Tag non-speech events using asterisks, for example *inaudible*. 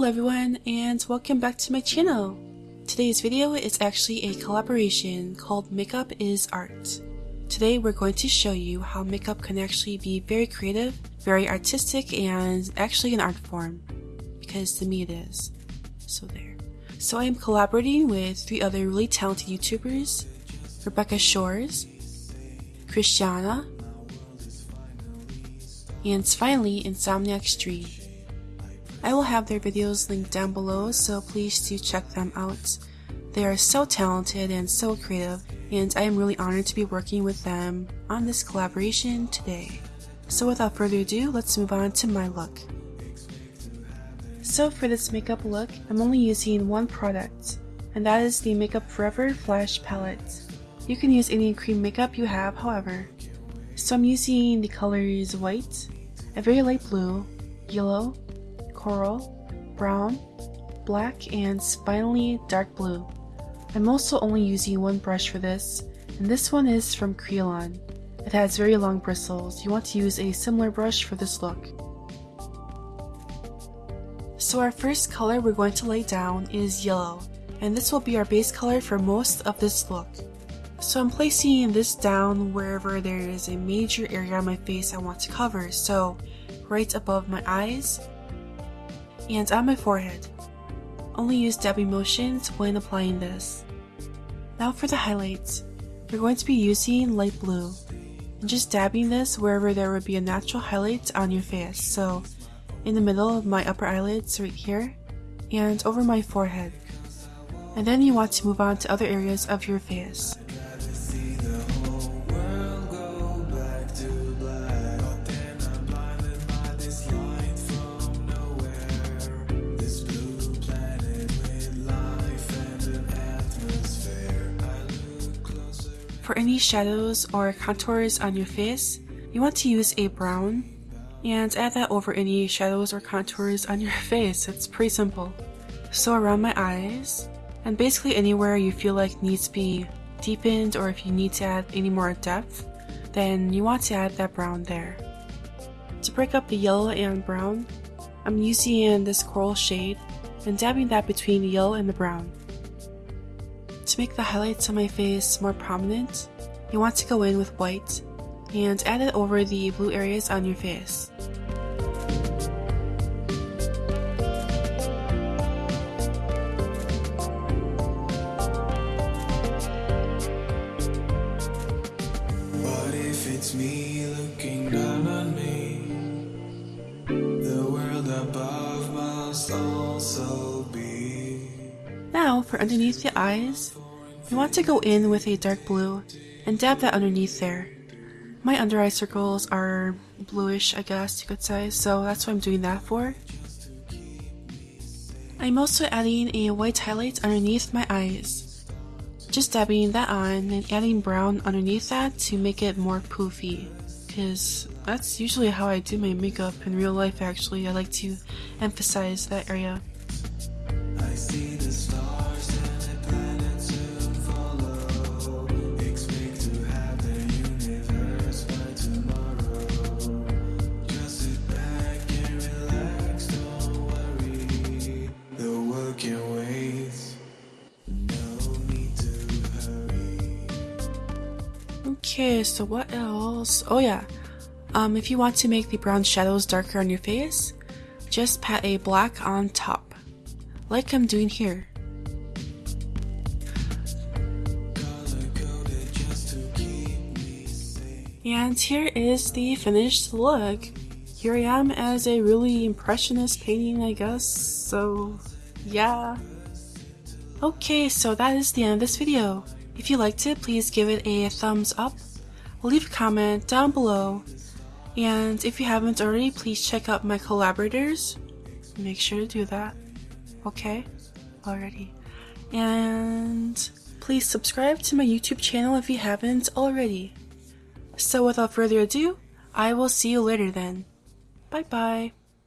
Hello everyone and welcome back to my channel. Today's video is actually a collaboration called Makeup is Art. Today we're going to show you how makeup can actually be very creative, very artistic, and actually an art form. Because to me it is. So there. So I am collaborating with three other really talented YouTubers, Rebecca Shores, Christiana, and finally Insomniac Street. I will have their videos linked down below, so please do check them out. They are so talented and so creative, and I am really honored to be working with them on this collaboration today. So without further ado, let's move on to my look. So for this makeup look, I'm only using one product, and that is the Makeup Forever Flash Palette. You can use any cream makeup you have, however. So I'm using the colors white, a very light blue, yellow, coral, brown, black, and finally dark blue. I'm also only using one brush for this, and this one is from Kryolan. It has very long bristles. You want to use a similar brush for this look. So our first color we're going to lay down is yellow, and this will be our base color for most of this look. So I'm placing this down wherever there is a major area on my face I want to cover, so right above my eyes, and on my forehead. Only use dabbing motions when applying this. Now for the highlights. We're going to be using light blue and just dabbing this wherever there would be a natural highlight on your face. So in the middle of my upper eyelids right here and over my forehead. And then you want to move on to other areas of your face. For any shadows or contours on your face, you want to use a brown and add that over any shadows or contours on your *laughs* face. It's pretty simple. So around my eyes, and basically anywhere you feel like needs to be deepened or if you need to add any more depth, then you want to add that brown there. To break up the yellow and brown, I'm using this coral shade and dabbing that between the yellow and the brown. To make the highlights on my face more prominent, you want to go in with white and add it over the blue areas on your face. It's me looking down on me? The world above must also for underneath the eyes, you want to go in with a dark blue and dab that underneath there. My under eye circles are bluish, I guess you could say, so that's what I'm doing that for. I'm also adding a white highlight underneath my eyes. Just dabbing that on and adding brown underneath that to make it more poofy. Because that's usually how I do my makeup in real life actually. I like to emphasize that area. Okay, so what else? Oh yeah, um, if you want to make the brown shadows darker on your face, just pat a black on top, like I'm doing here. And here is the finished look. Here I am as a really impressionist painting, I guess, so yeah. Okay, so that is the end of this video. If you liked it, please give it a thumbs up, leave a comment down below, and if you haven't already, please check out my collaborators. Make sure to do that. Okay? Already. And please subscribe to my YouTube channel if you haven't already. So without further ado, I will see you later then. Bye bye.